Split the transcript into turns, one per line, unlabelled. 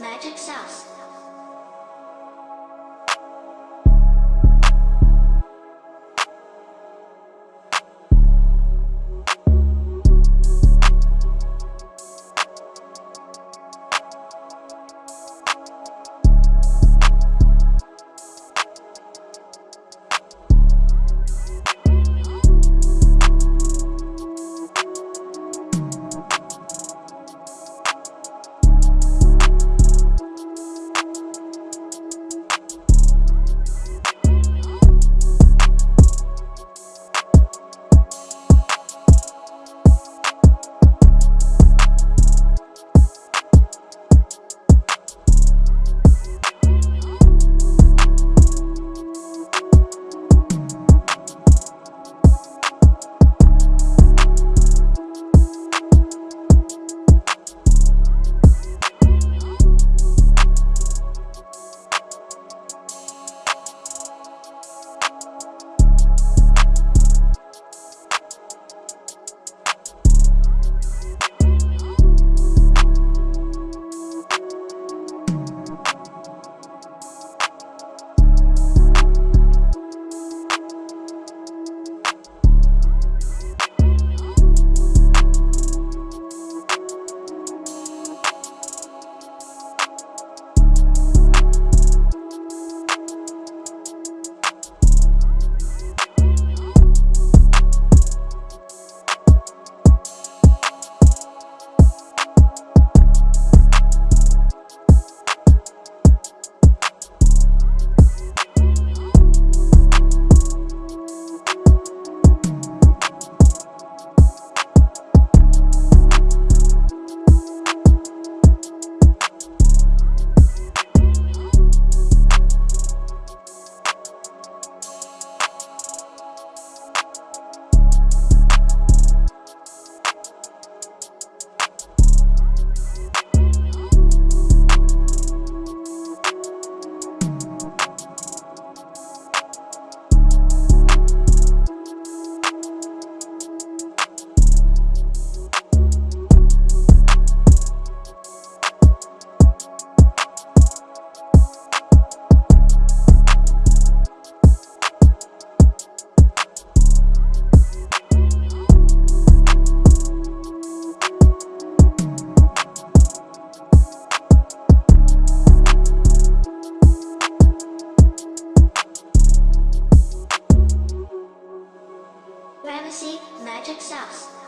Magic Sauce. Magic Sauce.